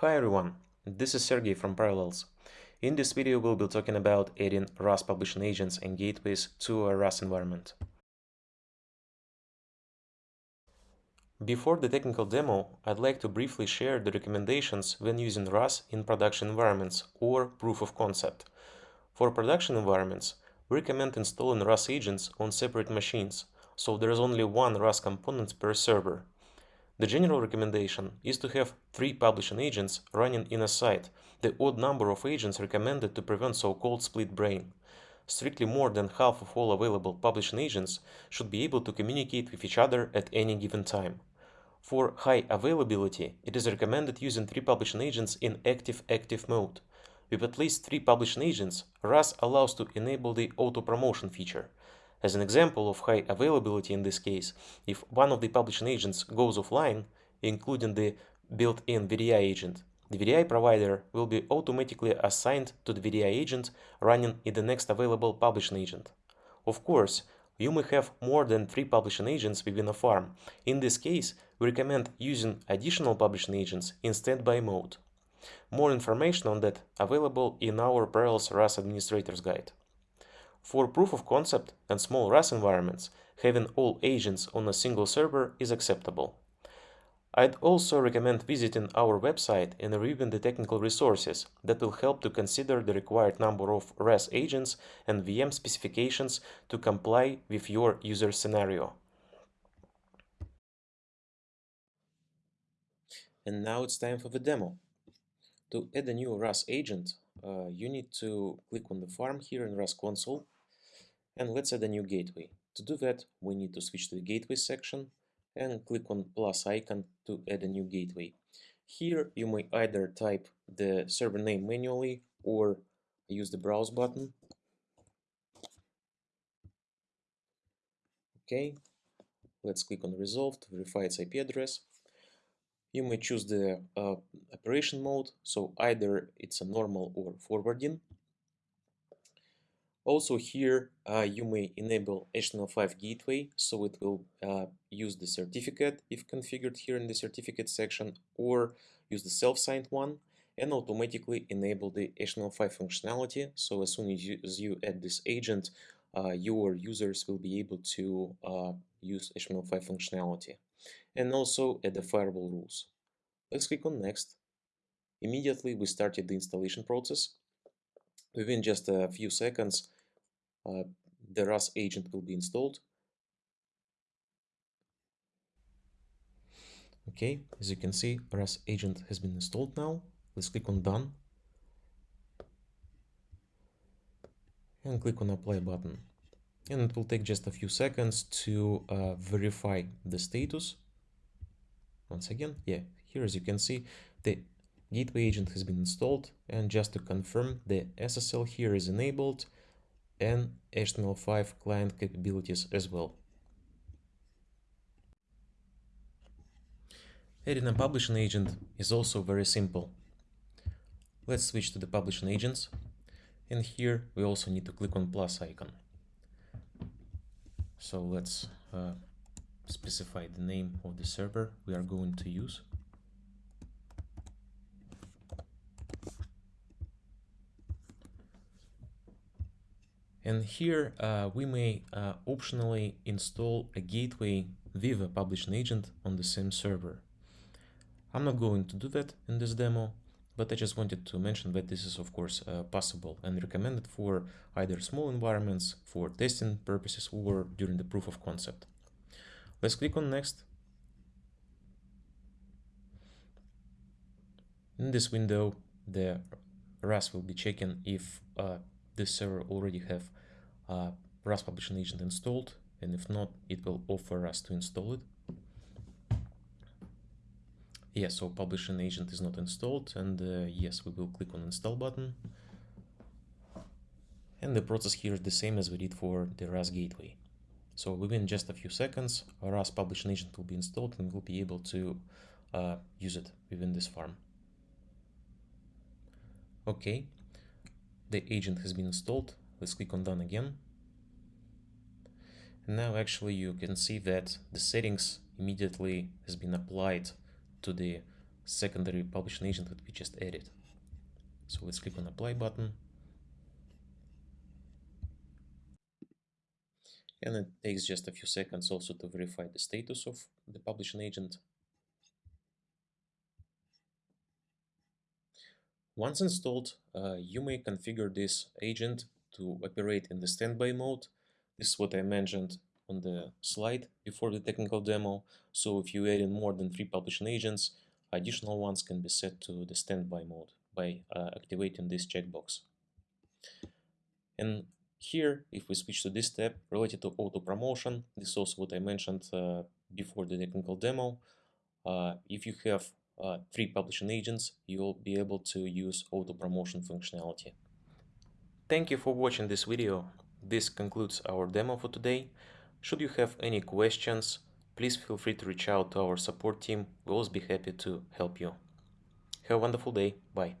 Hi everyone, this is Sergey from Parallels. In this video we'll be talking about adding RAS publishing agents and gateways to a RAS environment. Before the technical demo, I'd like to briefly share the recommendations when using RAS in production environments or proof of concept. For production environments, we recommend installing RAS agents on separate machines, so there is only one RAS component per server. The general recommendation is to have three publishing agents running in a site, the odd number of agents recommended to prevent so-called split brain. Strictly more than half of all available publishing agents should be able to communicate with each other at any given time. For high availability, it is recommended using three publishing agents in active-active mode. With at least three publishing agents, RAS allows to enable the auto-promotion feature. As an example of high availability in this case, if one of the publishing agents goes offline, including the built-in VDI agent, the VDI provider will be automatically assigned to the VDI agent running in the next available publishing agent. Of course, you may have more than three publishing agents within a farm. In this case, we recommend using additional publishing agents in standby mode. More information on that available in our Parallels RAS Administrator's Guide. For proof of concept and small RAS environments, having all agents on a single server is acceptable. I'd also recommend visiting our website and reviewing the technical resources that will help to consider the required number of RAS agents and VM specifications to comply with your user scenario. And now it's time for the demo. To add a new RAS agent, uh, you need to click on the farm here in RAS console and let's add a new gateway. To do that, we need to switch to the gateway section and click on plus icon to add a new gateway. Here you may either type the server name manually or use the browse button. Okay, let's click on resolve to verify its IP address. You may choose the uh, operation mode, so either it's a normal or forwarding. Also here uh, you may enable HTML5 gateway so it will uh, use the certificate if configured here in the certificate section or use the self-signed one and automatically enable the HTML5 functionality. So as soon as you, as you add this agent uh, your users will be able to uh, use HTML5 functionality and also add the firewall rules. Let's click on next. Immediately we started the installation process Within just a few seconds, uh, the RAS agent will be installed. Okay, as you can see, RAS agent has been installed now. Let's click on Done. And click on Apply button. And it will take just a few seconds to uh, verify the status. Once again, yeah, here as you can see, the gateway agent has been installed and just to confirm the SSL here is enabled and HTML5 client capabilities as well. Adding a publishing agent is also very simple. Let's switch to the publishing agents and here we also need to click on plus icon. So let's uh, specify the name of the server we are going to use. And here uh, we may uh, optionally install a gateway with a publishing agent on the same server. I'm not going to do that in this demo, but I just wanted to mention that this is of course uh, possible and recommended for either small environments, for testing purposes, or during the proof of concept. Let's click on next. In this window, the RAS will be checking if uh, this server already have uh, RAS publishing agent installed, and if not, it will offer us to install it. Yes, so publishing agent is not installed, and uh, yes, we will click on install button. And the process here is the same as we did for the RAS gateway. So within just a few seconds, our RAS publishing agent will be installed and we'll be able to uh, use it within this farm. Okay, the agent has been installed. Let's click on done again. And now actually you can see that the settings immediately has been applied to the secondary publishing agent that we just added. So let's click on apply button. And it takes just a few seconds also to verify the status of the publishing agent. Once installed, uh, you may configure this agent to operate in the standby mode. This is what I mentioned on the slide before the technical demo. So if you add in more than three publishing agents, additional ones can be set to the standby mode by uh, activating this checkbox. And here, if we switch to this tab related to auto promotion, this is also what I mentioned uh, before the technical demo. Uh, if you have uh, three publishing agents, you'll be able to use auto promotion functionality. Thank you for watching this video. This concludes our demo for today. Should you have any questions, please feel free to reach out to our support team. We'll always be happy to help you. Have a wonderful day. Bye.